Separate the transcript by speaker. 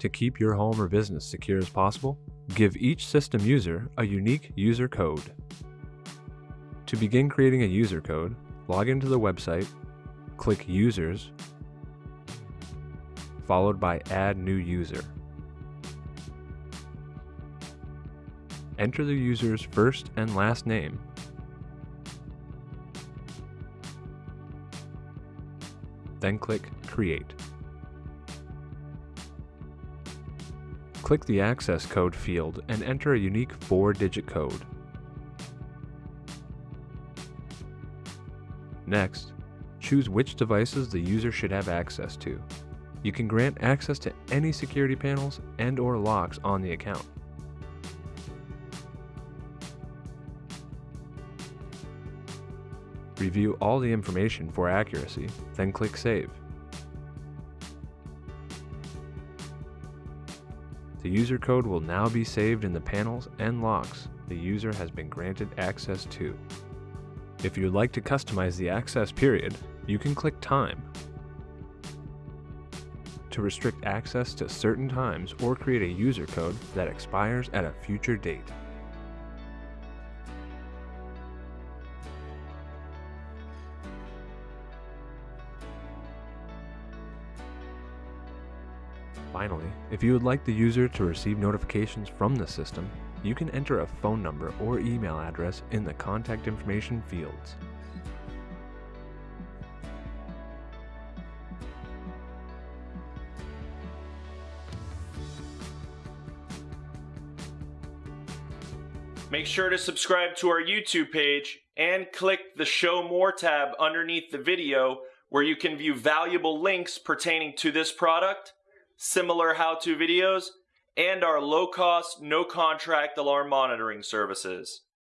Speaker 1: To keep your home or business secure as possible, give each system user a unique user code. To begin creating a user code, log into the website, click Users, followed by Add New User. Enter the user's first and last name. Then click Create. Click the access code field and enter a unique 4-digit code. Next, choose which devices the user should have access to. You can grant access to any security panels and or locks on the account. Review all the information for accuracy, then click Save. The user code will now be saved in the panels and locks the user has been granted access to. If you'd like to customize the access period, you can click Time to restrict access to certain times or create a user code that expires at a future date. Finally, if you would like the user to receive notifications from the system, you can enter a phone number or email address in the contact information fields.
Speaker 2: Make sure to subscribe to our YouTube page and click the Show More tab underneath the video where you can view valuable links pertaining to this product similar how-to videos, and our low-cost, no-contract alarm monitoring services.